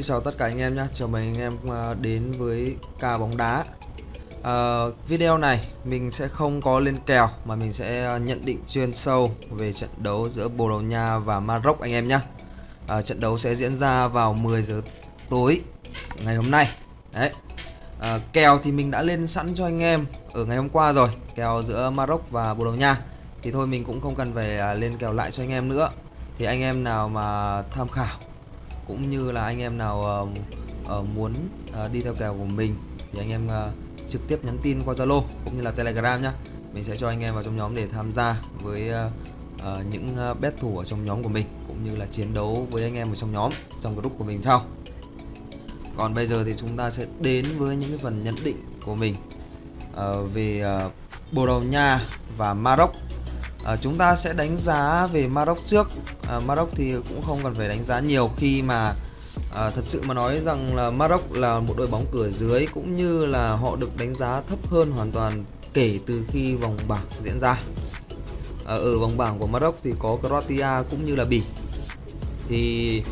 Xin chào tất cả anh em nhé, chào mừng anh em à, đến với ca bóng đá. À, Video này mình sẽ không có lên kèo mà mình sẽ à, nhận định chuyên sâu về trận đấu giữa Bồ Đào Nha và Maroc anh em nhé à, Trận đấu sẽ diễn ra vào 10 giờ tối ngày hôm nay. Đấy. À, Kèo thì mình đã lên sẵn cho anh em ở ngày hôm qua rồi Kèo giữa Maroc và Bồ Đào Nha. Thì thôi mình cũng không cần phải à, lên kèo lại cho anh em nữa. Thì anh em nào mà tham khảo cũng như là anh em nào uh, uh, muốn uh, đi theo kèo của mình thì anh em uh, trực tiếp nhắn tin qua Zalo cũng như là Telegram nhá. Mình sẽ cho anh em vào trong nhóm để tham gia với uh, uh, những uh, bet thủ ở trong nhóm của mình cũng như là chiến đấu với anh em ở trong nhóm trong group của mình sau. Còn bây giờ thì chúng ta sẽ đến với những cái phần nhận định của mình uh, về uh, Bồ Đào Nha và Maroc à, chúng ta sẽ đánh giá về Maroc trước. À, Maroc thì cũng không cần phải đánh giá nhiều khi mà à, thật sự mà nói rằng là Maroc là một đội bóng cửa dưới cũng như là họ được đánh giá thấp hơn hoàn toàn kể từ khi vòng bảng diễn ra. À, ở vòng bảng của Maroc thì có Croatia cũng như là Bỉ. Thì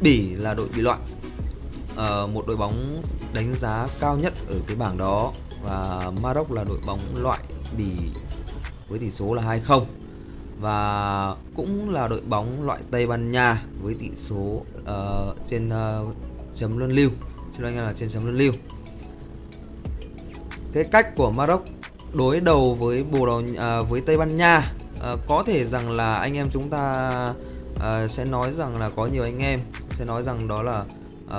Bỉ là đội bị loại à, một đội bóng đánh giá cao nhất ở cái bảng đó và Maroc là đội bóng loại Bỉ với tỷ số là 2-0 và cũng là đội bóng loại Tây Ban Nha với tỷ số uh, trên uh, chấm luân lưu. Cho anh em là trên chấm luân lưu. Cái cách của Maroc đối đầu với Bồ Đào uh, với Tây Ban Nha uh, có thể rằng là anh em chúng ta uh, sẽ nói rằng là có nhiều anh em sẽ nói rằng đó là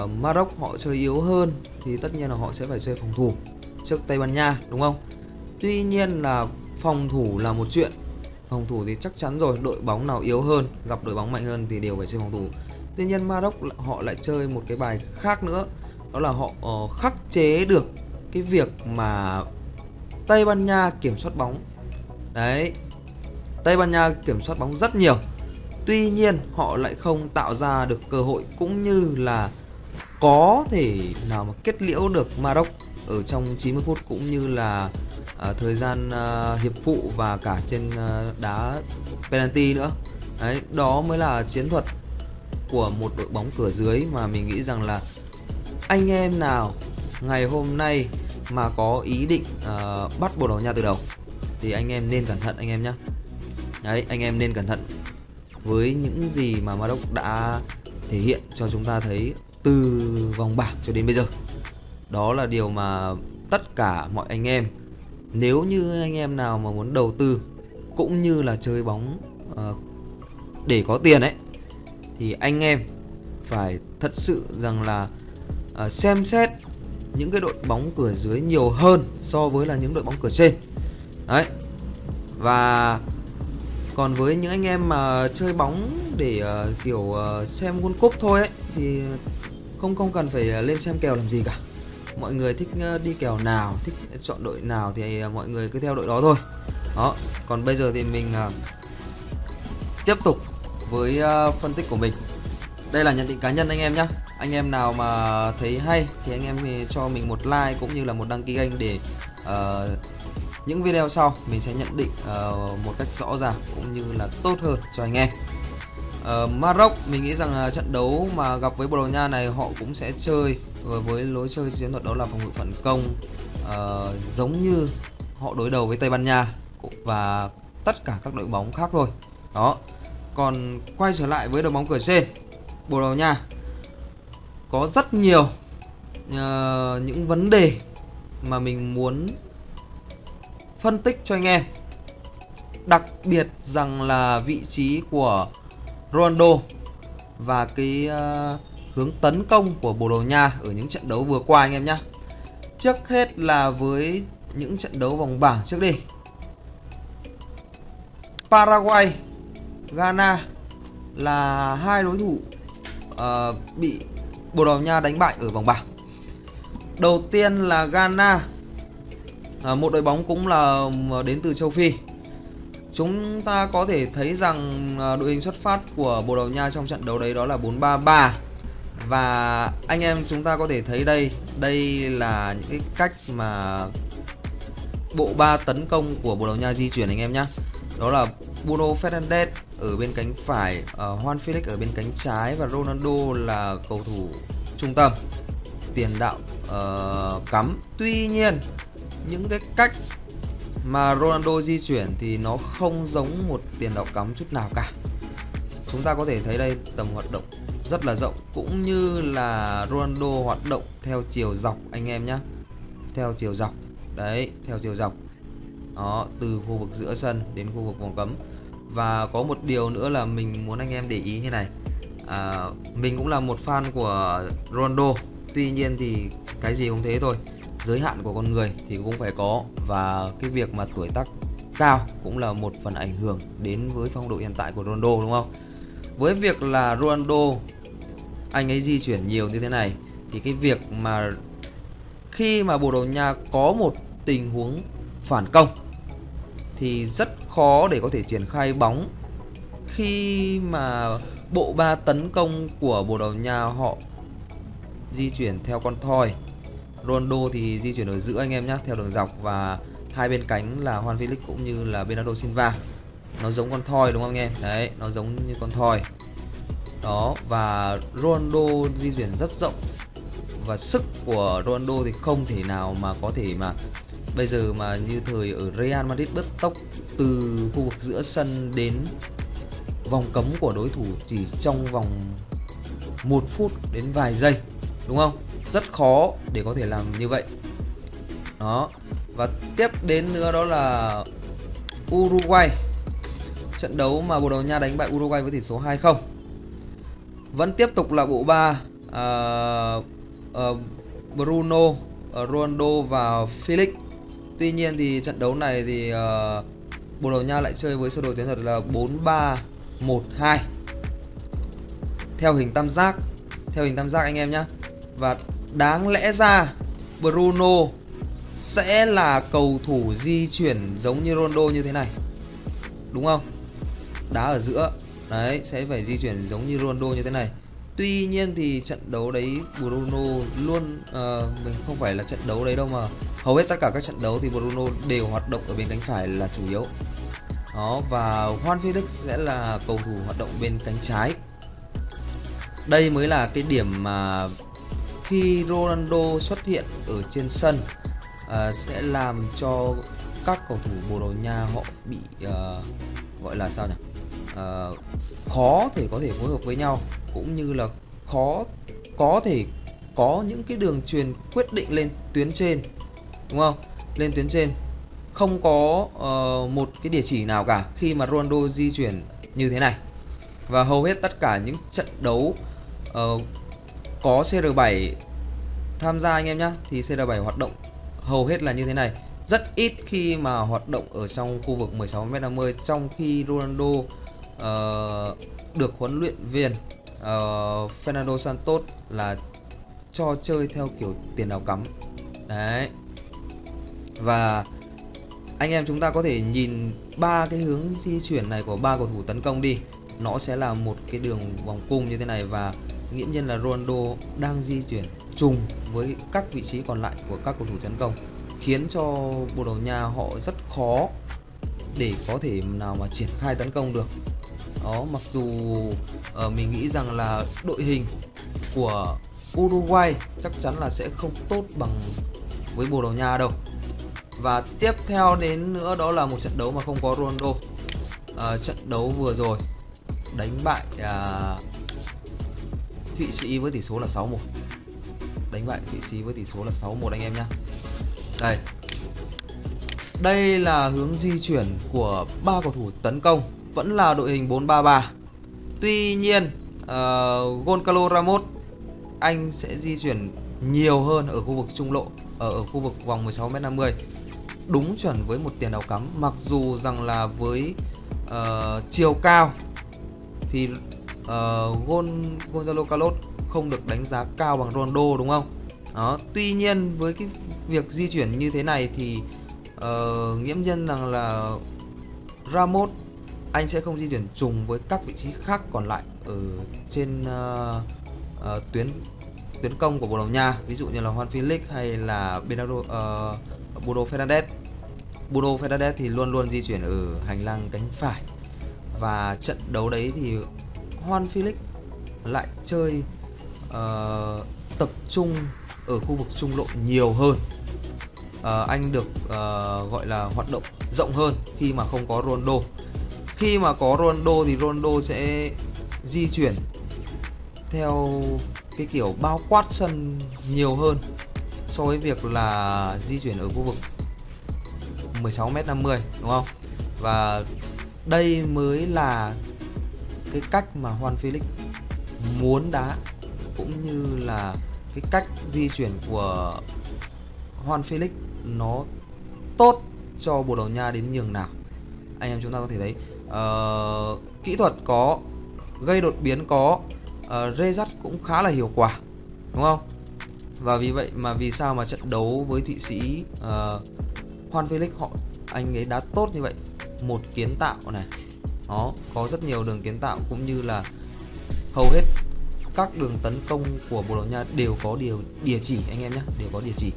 uh, Maroc họ chơi yếu hơn thì tất nhiên là họ sẽ phải chơi phòng thủ trước Tây Ban Nha đúng không? Tuy nhiên là phòng thủ là một chuyện. Phòng thủ thì chắc chắn rồi đội bóng nào yếu hơn gặp đội bóng mạnh hơn thì đều phải chơi phòng thủ. Tuy nhiên Maroc họ lại chơi một cái bài khác nữa đó là họ uh, khắc chế được cái việc mà Tây Ban Nha kiểm soát bóng. Đấy Tây Ban Nha kiểm soát bóng rất nhiều. Tuy nhiên họ lại không tạo ra được cơ hội cũng như là có thể nào mà kết liễu được Maroc ở trong 90 phút cũng như là à, thời gian à, hiệp phụ và cả trên à, đá penalty nữa. Đấy đó mới là chiến thuật của một đội bóng cửa dưới mà mình nghĩ rằng là anh em nào ngày hôm nay mà có ý định uh, bắt Bồ Đào Nha từ đầu thì anh em nên cẩn thận anh em nhé đấy anh em nên cẩn thận với những gì mà Maroc đã thể hiện cho chúng ta thấy từ vòng bảng cho đến bây giờ. Đó là điều mà tất cả mọi anh em nếu như anh em nào mà muốn đầu tư cũng như là chơi bóng uh, để có tiền ấy thì anh em phải thật sự rằng là uh, xem xét những cái đội bóng cửa dưới nhiều hơn so với là những đội bóng cửa trên. Đấy. Và còn với những anh em mà chơi bóng để uh, kiểu uh, xem World Cup thôi ấy thì không không cần phải lên xem kèo làm gì cả mọi người thích ờ, đi kèo nào thích chọn đội nào thì ờ, mọi người cứ theo đội đó thôi. Đó còn bây giờ thì mình ờ, tiếp tục với phân tích của mình. Đây là nhận định cá nhân anh em nhé anh em nào mà thấy hay thì anh em thì cho mình một like cũng như là một đăng ký kênh để uh, những video sau mình sẽ nhận định uh, một cách rõ ràng cũng như là tốt hơn cho anh em. Uh, Maroc mình nghĩ rằng là trận đấu mà gặp với Bồ Đào Nha này họ cũng sẽ chơi Ờ, với lối chơi chiến thuật đó là phòng ngự phản công uh, giống như họ đối đầu với Tây Ban Nha và tất cả các đội bóng khác thôi đó. Còn quay trở lại với đội bóng cửa trên Bồ Đào Nha. Có rất nhiều uh, những vấn đề mà mình muốn phân tích cho anh em. Đặc biệt rằng là vị trí của Ronaldo và cái uh, hướng tấn công của Bồ Đào Nha ở những trận đấu vừa qua anh em nhé. Trước hết là với những trận đấu vòng bảng trước đi. Paraguay, Ghana là hai đối thủ uh, bị Bồ Đào Nha đánh bại ở vòng bảng. Đầu tiên là Ghana, uh, một đội bóng cũng là ờ, đến từ châu Phi. Chúng ta có thể thấy rằng đội hình xuất phát của Bồ Đào Nha trong trận đấu đấy đó là 4-3-3 và anh em chúng ta có thể thấy đây đây là những cái cách mà bộ ba tấn công của Bồ Đào Nha di chuyển anh em nhé đó là Bruno Fernandes ở bên cánh phải uh, Juan Felix ở bên cánh trái và Ronaldo là cầu thủ trung tâm. Tiền đạo uh, cắm. Tuy nhiên những cái cách mà Ronaldo di chuyển thì nó không giống một tiền đạo cắm chút nào cả chúng ta có thể thấy đây tầm hoạt động rất là rộng cũng như là Ronaldo hoạt động theo chiều dọc anh em nhé theo chiều dọc đấy theo chiều dọc. Đó từ khu vực giữa sân đến khu vực vòng cấm. Và có một điều nữa là mình muốn anh em để ý như này. À, mình cũng là một fan của Ronaldo tuy nhiên thì cái gì cũng thế thôi. Giới hạn của con người thì cũng phải có và cái việc mà tuổi tác cao cũng là một phần ảnh hưởng đến với phong độ hiện tại của Ronaldo đúng không? Với việc là Ronaldo, anh ấy di chuyển nhiều như thế này, thì cái việc mà khi mà Bồ Đào Nha có một tình huống phản công, thì rất khó để có thể triển khai bóng. Khi mà bộ ba tấn công của Bồ Đào Nha họ di chuyển theo con thoi, Ronaldo thì di chuyển ở giữa anh em nhé theo đường dọc và hai bên cánh là Juan Felix cũng như là Bernardo Silva nó giống con thoi đúng không anh em đấy, nó giống như con thoi. Đó, và Ronaldo di chuyển rất rộng. Và sức của Ronaldo thì không thể nào mà có thể mà bây giờ mà như thời ở Real Madrid bứt tốc từ khu vực giữa sân đến vòng cấm của đối thủ chỉ trong vòng một phút đến vài giây, đúng không? Rất khó để có thể làm như vậy. Đó, và tiếp đến nữa đó là Uruguay trận đấu mà Bồ Đào Nha đánh bại Uruguay với tỷ số 2-0 vẫn tiếp tục là bộ ba uh, uh, Bruno uh, Ronaldo và Felix. Tuy nhiên thì trận đấu này thì uh, Bồ Đào Nha lại chơi với sơ đồ chiến thuật là 4-3-1-2 theo hình tam giác theo hình tam giác anh em nhé và đáng lẽ ra Bruno sẽ là cầu thủ di chuyển giống như Ronaldo như thế này. Đúng không? Đá ở giữa. Đấy sẽ phải di chuyển giống như Ronaldo như thế này. Tuy nhiên thì trận đấu đấy Bruno luôn uh, mình không phải là trận đấu đấy đâu mà hầu hết tất cả các trận đấu thì Bruno đều hoạt động ở bên cánh phải là chủ yếu. Đó và Juan Felix sẽ là cầu thủ hoạt động bên cánh trái. Đây mới là cái điểm mà khi Ronaldo xuất hiện ở trên sân uh, sẽ làm cho các cầu thủ Bồ Đào Nha họ bị uh, gọi là sao nhỉ? Uh, khó thể có thể phối hợp với nhau cũng như là khó có thể có những cái đường truyền quyết định lên tuyến trên đúng không? Lên tuyến trên. Không có uh, một cái địa chỉ nào cả khi mà Ronaldo di chuyển như thế này. Và hầu hết tất cả những trận đấu uh, có CR7 tham gia anh em nhé thì CR7 hoạt động hầu hết là như thế này. Rất ít khi mà hoạt động ở trong khu vực 16m50 trong khi Ronaldo uh, được huấn luyện viên uh, Fernando Santos là cho chơi theo kiểu tiền đạo cắm. Đấy. Và anh em chúng ta có thể nhìn ba cái hướng di chuyển này của ba cầu thủ tấn công đi. Nó sẽ là một cái đường vòng cung như thế này và nghiễm nhiên là Ronaldo đang di chuyển trùng với các vị trí còn lại của các cầu thủ tấn công khiến cho Bồ Đào Nha họ rất khó để có thể nào mà triển khai tấn công được. Đó mặc dù uh, mình nghĩ rằng là đội hình của Uruguay chắc chắn là sẽ không tốt bằng với Bồ Đào Nha đâu. Và tiếp theo đến nữa đó là một trận đấu mà không có Ronaldo. Uh, trận đấu vừa rồi đánh bại uh, Thụy Sĩ với tỷ số là 6-1 đánh bại Thụy Sĩ với tỷ số là 6-1 anh em nhé đây đây là hướng di chuyển của ba cầu thủ tấn công vẫn là đội hình 433 tuy nhiên uh, Goncalo Ramos anh sẽ di chuyển nhiều hơn ở khu vực trung lộ ở, ở khu vực vòng 16m50 đúng chuẩn với một tiền đạo cắm mặc dù rằng là với uh, chiều cao thì uh, Gon Gonzalo Carlos không được đánh giá cao bằng Ronaldo đúng không? Đó, tuy nhiên với cái việc di chuyển như thế này thì uh, nghiễm nhiên rằng là Ramos anh sẽ không di chuyển trùng với các vị trí khác còn lại ở trên uh, uh, tuyến tuyến công của Bồ Đào Nha ví dụ như là Juan Felix hay là Bernardo uh, Bruno Fernandes. Bruno Fernandes thì luôn luôn di chuyển ở hành lang cánh phải. Và trận đấu đấy thì Juan Felix lại chơi uh, tập trung ở khu vực trung lộ nhiều hơn uh, anh được uh, gọi là hoạt động rộng hơn khi mà không có Ronaldo khi mà có Ronaldo thì Ronaldo sẽ di chuyển theo cái kiểu bao quát sân nhiều hơn so với việc là di chuyển ở khu vực 16m50 đúng không? Và đây mới là cái cách mà Juan Felix muốn đá cũng như là cái cách di chuyển của Juan Felix nó tốt cho Bồ Đào Nha đến nhường nào. Anh em chúng ta có thể thấy uh, kỹ thuật có gây đột biến có uh, rê dắt cũng khá là hiệu quả đúng không? Và vì vậy mà vì sao mà trận đấu với Thụy Sĩ uh, Juan Felix họ anh ấy đá tốt như vậy? Một kiến tạo này đó có rất nhiều đường kiến tạo cũng như là hầu hết các đường tấn công của Bồ Đào Nha đều có điều địa chỉ anh em nhé đều có địa chỉ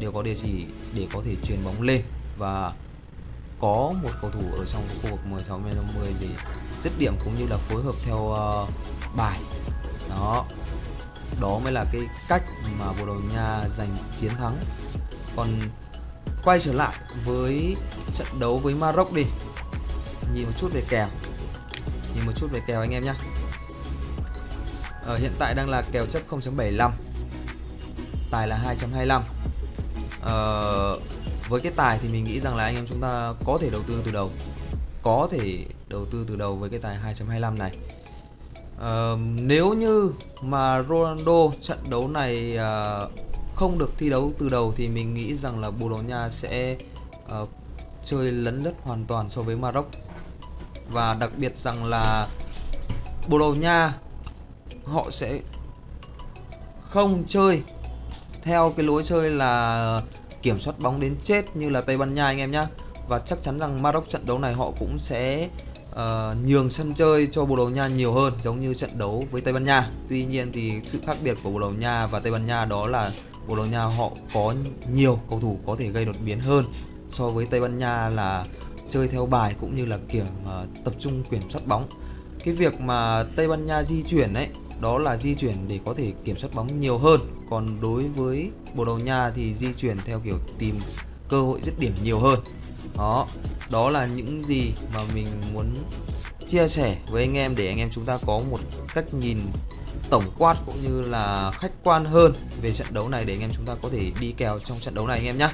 đều có địa chỉ để có thể truyền bóng lên và có một cầu thủ ở trong khu vực 16 50 để dứt điểm cũng như là phối hợp theo uh, bài. Đó. Đó mới là cái cách mà Bồ Đào Nha giành chiến thắng. Còn quay trở lại với trận đấu với Maroc đi. Nhìn một chút về kèo. Nhìn một chút về kèo anh em nhé ở ờ, hiện tại đang là kèo chấp 0.75 tài là 2.25 uh, với cái tài thì mình nghĩ rằng là anh em chúng ta có thể đầu tư từ đầu. Có thể đầu tư từ đầu với cái tài 2.25 này. Uh, nếu như mà Ronaldo trận đấu này uh, không được thi đấu từ đầu thì mình nghĩ rằng là Bồ Đào Nha sẽ uh, chơi lấn lướt hoàn toàn so với Maroc. Và đặc biệt rằng là Bồ Đào Nha họ sẽ không chơi theo cái lối chơi là kiểm soát bóng đến chết như là Tây Ban Nha anh em nhé và chắc chắn rằng Maroc trận đấu này họ cũng sẽ uh, nhường sân chơi cho Bồ Đào Nha nhiều hơn giống như trận đấu với Tây Ban Nha. Tuy nhiên thì sự khác biệt của Bồ Đào Nha và Tây Ban Nha đó là Bồ Đào Nha họ có nhiều cầu thủ có thể gây đột biến hơn so với Tây Ban Nha là chơi theo bài cũng như là kiểm uh, tập trung kiểm soát bóng. Cái việc mà Tây Ban Nha di chuyển ấy đó là di chuyển để có thể kiểm soát bóng nhiều hơn. Còn đối với Bồ Đào Nha thì di chuyển theo kiểu tìm cơ hội dứt điểm nhiều hơn. Đó đó là những gì mà mình muốn chia sẻ với anh em để anh em chúng ta có một cách nhìn tổng quát cũng như là khách quan hơn về trận đấu này để anh em chúng ta có thể đi kèo trong trận đấu này anh em nhé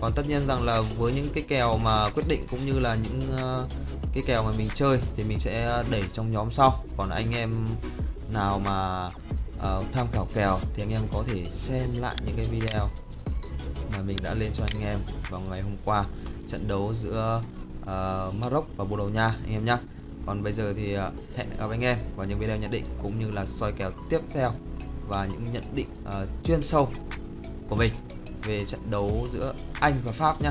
còn tất nhiên rằng là với những cái kèo mà quyết định cũng như là những ờ, cái kèo mà mình chơi thì mình sẽ đẩy trong nhóm sau. Còn anh em nào mà uh, tham khảo kèo thì anh em có thể xem lại những cái video mà mình đã lên cho anh em vào ngày hôm qua. Trận đấu giữa uh, Maroc và Bồ Đào Nha anh em nhé còn bây giờ thì uh, hẹn gặp anh em vào những video nhận định cũng như là soi kèo tiếp theo và những nhận định uh, chuyên sâu của mình về trận đấu giữa Anh và Pháp nhé